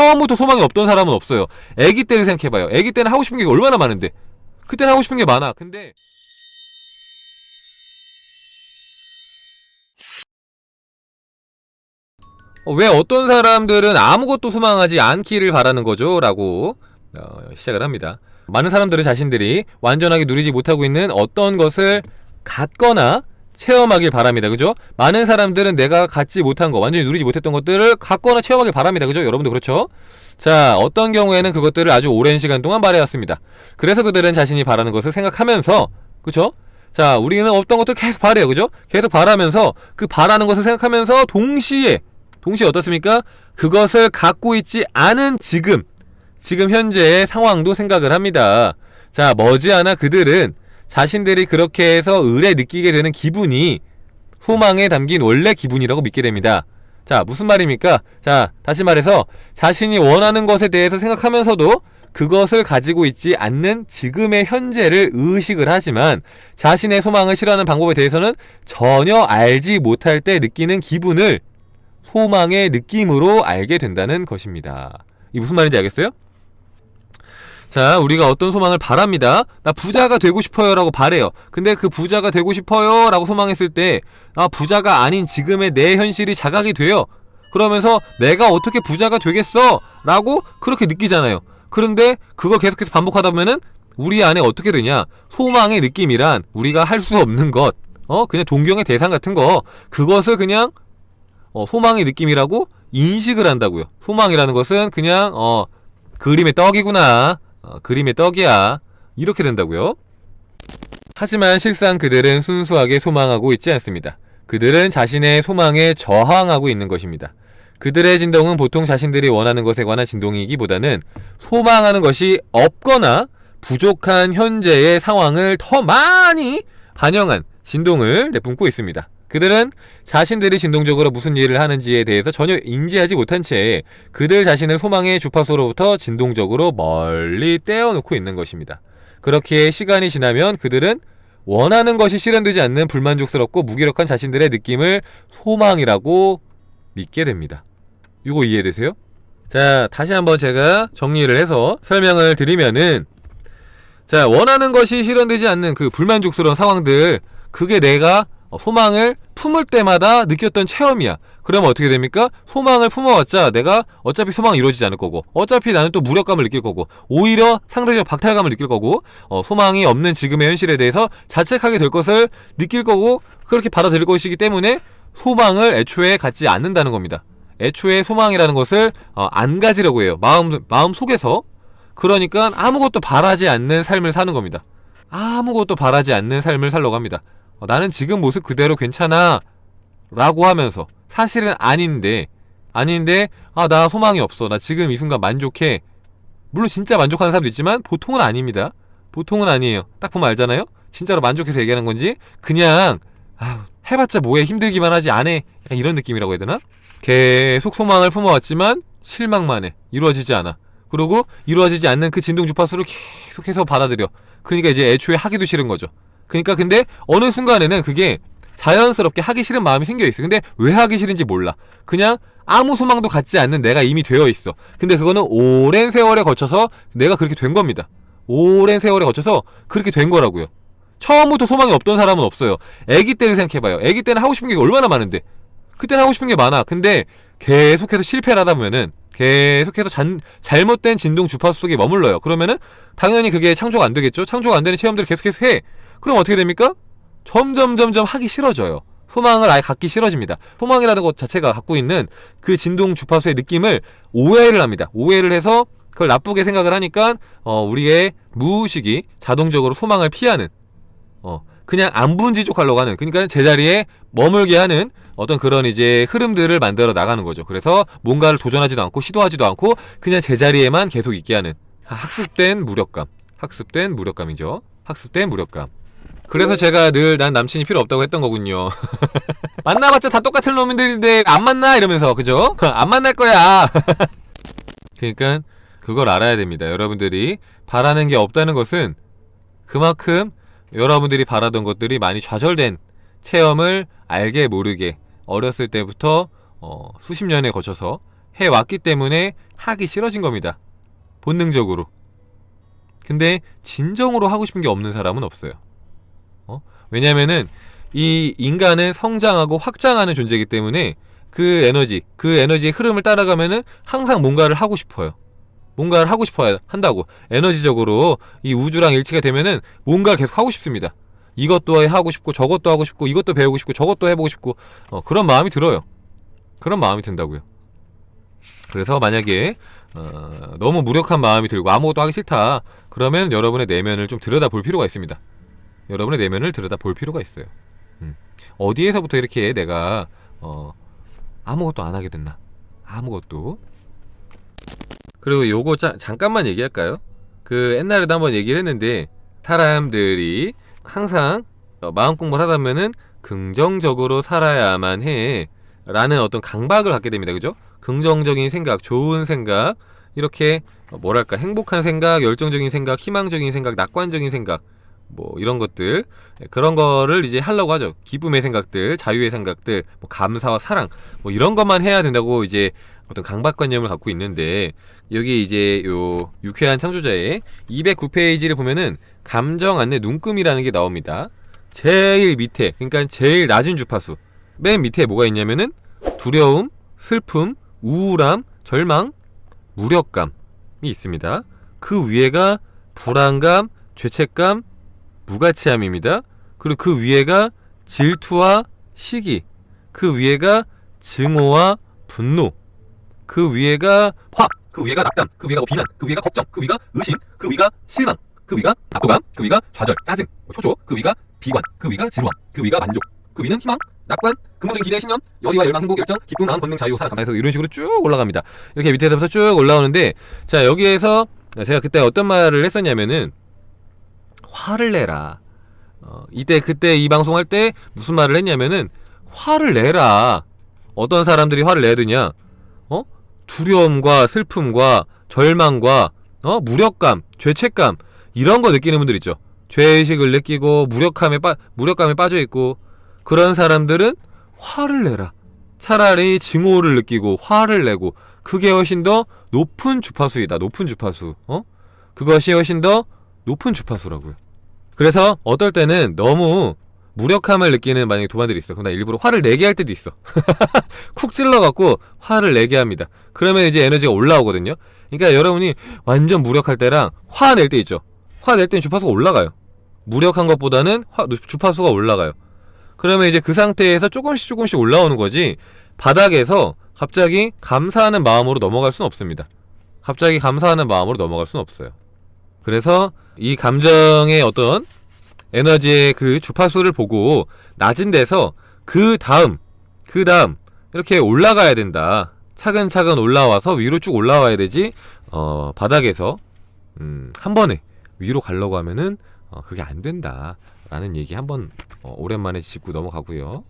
처음부터 소망이 없던 사람은 없어요 애기 때를 생각해봐요 애기 때는 하고 싶은 게 얼마나 많은데 그때는 하고 싶은 게 많아 근데 어, 왜 어떤 사람들은 아무것도 소망하지 않기를 바라는 거죠? 라고 어, 시작을 합니다. 많은 사람들은 자신들이 완전하게 누리지 못하고 있는 어떤 것을 갖거나 체험하길 바랍니다. 그죠? 많은 사람들은 내가 갖지 못한 거, 완전히 누리지 못했던 것들을 갖거나 체험하길 바랍니다. 그죠? 여러분도 그렇죠? 자, 어떤 경우에는 그것들을 아주 오랜 시간 동안 바래왔습니다. 그래서 그들은 자신이 바라는 것을 생각하면서, 그죠? 자, 우리는 어떤 것들을 계속 바래요. 그죠? 계속 바라면서, 그 바라는 것을 생각하면서 동시에 동시에 어떻습니까? 그것을 갖고 있지 않은 지금, 지금 현재의 상황도 생각을 합니다. 자, 머지않아 그들은 자신들이 그렇게 해서 의뢰 느끼게 되는 기분이 소망에 담긴 원래 기분이라고 믿게 됩니다. 자, 무슨 말입니까? 자, 다시 말해서 자신이 원하는 것에 대해서 생각하면서도 그것을 가지고 있지 않는 지금의 현재를 의식을 하지만 자신의 소망을 실현하는 방법에 대해서는 전혀 알지 못할 때 느끼는 기분을 소망의 느낌으로 알게 된다는 것입니다. 이 무슨 말인지 알겠어요? 자, 우리가 어떤 소망을 바랍니다. 나 부자가 되고 싶어요 라고 바래요. 근데 그 부자가 되고 싶어요 라고 소망했을 때, 아, 부자가 아닌 지금의 내 현실이 자각이 돼요. 그러면서 내가 어떻게 부자가 되겠어? 라고 그렇게 느끼잖아요. 그런데 그걸 계속해서 반복하다 보면은 우리 안에 어떻게 되냐? 소망의 느낌이란 우리가 할 수 없는 것, 어, 그냥 동경의 대상 같은 거, 그것을 그냥 어, 소망의 느낌이라고 인식을 한다고요. 소망이라는 것은 그냥 어, 그림의 떡이구나. 어, 그림의 떡이야. 이렇게 된다고요. 하지만 실상 그들은 순수하게 소망하고 있지 않습니다. 그들은 자신의 소망에 저항하고 있는 것입니다. 그들의 진동은 보통 자신들이 원하는 것에 관한 진동이기보다는 소망하는 것이 없거나 부족한 현재의 상황을 더 많이 반영한 진동을 내뿜고 있습니다. 그들은 자신들이 진동적으로 무슨 일을 하는지에 대해서 전혀 인지하지 못한 채 그들 자신을 소망의 주파수로부터 진동적으로 멀리 떼어놓고 있는 것입니다. 그렇게 시간이 지나면 그들은 원하는 것이 실현되지 않는 불만족스럽고 무기력한 자신들의 느낌을 소망이라고 믿게 됩니다. 이거 이해되세요? 자, 다시 한번 제가 정리를 해서 설명을 드리면은 자, 원하는 것이 실현되지 않는 그 불만족스러운 상황들 그게 내가 어, 소망을 품을 때마다 느꼈던 체험이야. 그러면 어떻게 됩니까? 소망을 품어왔자 내가 어차피 소망이 이루어지지 않을 거고 어차피 나는 또 무력감을 느낄 거고 오히려 상대적 박탈감을 느낄 거고 어, 소망이 없는 지금의 현실에 대해서 자책하게 될 것을 느낄 거고 그렇게 받아들일 것이기 때문에 소망을 애초에 갖지 않는다는 겁니다. 애초에 소망이라는 것을 어, 안 가지려고 해요. 마음 마음 속에서 그러니까 아무것도 바라지 않는 삶을 사는 겁니다. 아무것도 바라지 않는 삶을 살려고 합니다. 어, 나는 지금 모습 그대로 괜찮아. 라고 하면서 사실은 아닌데 아닌데 아 나 소망이 없어. 나 지금 이 순간 만족해. 물론 진짜 만족하는 사람도 있지만 보통은 아닙니다. 보통은 아니에요. 딱 보면 알잖아요? 진짜로 만족해서 얘기하는 건지 그냥 아 해봤자 뭐해 힘들기만 하지 안해 이런 느낌이라고 해야 되나? 계속 소망을 품어왔지만 실망만 해. 이루어지지 않아. 그리고 이루어지지 않는 그 진동 주파수를 계속해서 받아들여. 그러니까 이제 애초에 하기도 싫은 거죠 그러니까 근데 어느 순간에는 그게 자연스럽게 하기 싫은 마음이 생겨 있어. 근데 왜 하기 싫은지 몰라. 그냥 아무 소망도 갖지 않는 내가 이미 되어 있어. 근데 그거는 오랜 세월에 거쳐서 내가 그렇게 된 겁니다. 오랜 세월에 거쳐서 그렇게 된 거라고요. 처음부터 소망이 없던 사람은 없어요. 애기 때를 생각해봐요. 애기 때는 하고 싶은 게 얼마나 많은데. 그때는 하고 싶은 게 많아. 근데 계속해서 실패를 하다 보면은 계속해서 잔, 잘못된 진동 주파수 속에 머물러요. 그러면은 당연히 그게 창조가 안 되겠죠. 창조가 안 되는 체험들을 계속해서 해. 그럼 어떻게 됩니까? 점점 점점 하기 싫어져요. 소망을 아예 갖기 싫어집니다. 소망이라는 것 자체가 갖고 있는 그 진동 주파수의 느낌을 오해를 합니다. 오해를 해서 그걸 나쁘게 생각을 하니까 어, 우리의 무의식이 자동적으로 소망을 피하는 어, 그냥 안분지족하려고 하는 그러니까 제자리에 머물게 하는 어떤 그런 이제 흐름들을 만들어 나가는 거죠. 그래서 뭔가를 도전하지도 않고 시도하지도 않고 그냥 제자리에만 계속 있게 하는 학습된 무력감. 학습된 무력감이죠. 학습된 무력감. 그래서 제가 늘 난 남친이 필요 없다고 했던 거군요. 만나봤자 다 똑같은 놈들인데 안 만나 이러면서 그죠? 안 만날 거야. 그러니까 그걸 알아야 됩니다. 여러분들이 바라는 게 없다는 것은 그만큼 여러분들이 바라던 것들이 많이 좌절된 체험을 알게 모르게 어렸을 때부터 어, 수십 년에 거쳐서 해왔기 때문에 하기 싫어진 겁니다. 본능적으로. 근데 진정으로 하고 싶은 게 없는 사람은 없어요. 어? 왜냐면은 이 인간은 성장하고 확장하는 존재이기 때문에 그 에너지, 그 에너지의 흐름을 따라가면은 항상 뭔가를 하고 싶어요. 뭔가를 하고 싶어야 한다고. 에너지적으로 이 우주랑 일치가 되면은 뭔가를 계속 하고 싶습니다. 이것도 하고 싶고 저것도 하고 싶고 이것도 배우고 싶고 저것도 해보고 싶고 어, 그런 마음이 들어요. 그런 마음이 든다고요. 그래서 만약에 어, 너무 무력한 마음이 들고 아무것도 하기 싫다. 그러면 여러분의 내면을 좀 들여다 볼 필요가 있습니다. 여러분의 내면을 들여다 볼 필요가 있어요. 음. 어디에서부터 이렇게 내가 어, 아무것도 안 하게 됐나? 아무것도. 그리고 요거 자, 잠깐만 얘기할까요? 그 옛날에도 한번 얘기를 했는데 사람들이 항상 어, 마음 공부를 하다 보면은 긍정적으로 살아야만 해 라는 어떤 강박을 갖게 됩니다. 그죠? 긍정적인 생각, 좋은 생각 이렇게 어, 뭐랄까 행복한 생각, 열정적인 생각, 희망적인 생각, 낙관적인 생각 뭐 이런 것들 예, 그런 거를 이제 하려고 하죠. 기쁨의 생각들, 자유의 생각들, 뭐 감사와 사랑 뭐 이런 것만 해야 된다고 이제 어떤 강박관념을 갖고 있는데 여기 이제 요 유쾌한 창조자의 209페이지를 보면은 감정 안내 눈금이라는 게 나옵니다. 제일 밑에 그러니까 제일 낮은 주파수 맨 밑에 뭐가 있냐면은 두려움, 슬픔, 우울함, 절망, 무력감이 있습니다. 그 위에가 불안감, 죄책감, 무가치함입니다. 그리고 그 위에가 질투와 시기, 그 위에가 증오와 분노, 그 위에가 화, 그 위에가 낙담, 그 위에가 뭐 비난, 그 위에가 걱정, 그 위가 의심, 그 위가 실망, 그 위가 압도감, 그 위가 좌절, 짜증, 뭐 초조, 그 위가 비관, 그 위가 진화, 그 위가 만족, 그 위는 희망, 낙관, 근본적인 기대, 신념, 열의와 열망, 행복, 열정, 기쁨, 마음, 권능, 자유, 사랑, 감사해서 이런 식으로 쭉 올라갑니다. 이렇게 밑에서부터 쭉 올라오는데 자 여기에서 제가 그때 어떤 말을 했었냐면은 화를 내라. 어, 이때 그때 이 방송할 때 무슨 말을 했냐면은 화를 내라. 어떤 사람들이 화를 내야 되냐? 어? 두려움과 슬픔과 절망과 어? 무력감, 죄책감 이런 거 느끼는 분들 있죠. 죄의식을 느끼고 무력함에 빠 무력감에 빠져 있고 그런 사람들은 화를 내라. 차라리 증오를 느끼고 화를 내고 그게 훨씬 더 높은 주파수이다. 높은 주파수. 어? 그것이 훨씬 더 높은 주파수라고요. 그래서 어떨 때는 너무 무력함을 느끼는 만약에 도반들이 있어. 그럼 나 일부러 화를 내게 할 때도 있어. 쿡 찔러갖고 화를 내게 합니다. 그러면 이제 에너지가 올라오거든요. 그러니까 여러분이 완전 무력할 때랑 화 낼 때 있죠. 화 낼 때는 주파수가 올라가요. 무력한 것보다는 화, 주파수가 올라가요. 그러면 이제 그 상태에서 조금씩 조금씩 올라오는 거지 바닥에서 갑자기 감사하는 마음으로 넘어갈 수는 없습니다. 갑자기 감사하는 마음으로 넘어갈 수는 없어요. 그래서 이 감정의 어떤 에너지의 그 주파수를 보고 낮은 데서 그 다음 그 다음 이렇게 올라가야 된다. 차근차근 올라와서 위로 쭉 올라와야 되지 어, 바닥에서 음, 한 번에 위로 가려고 하면은 어, 그게 안 된다 라는 얘기 한번 어, 오랜만에 짚고 넘어가고요.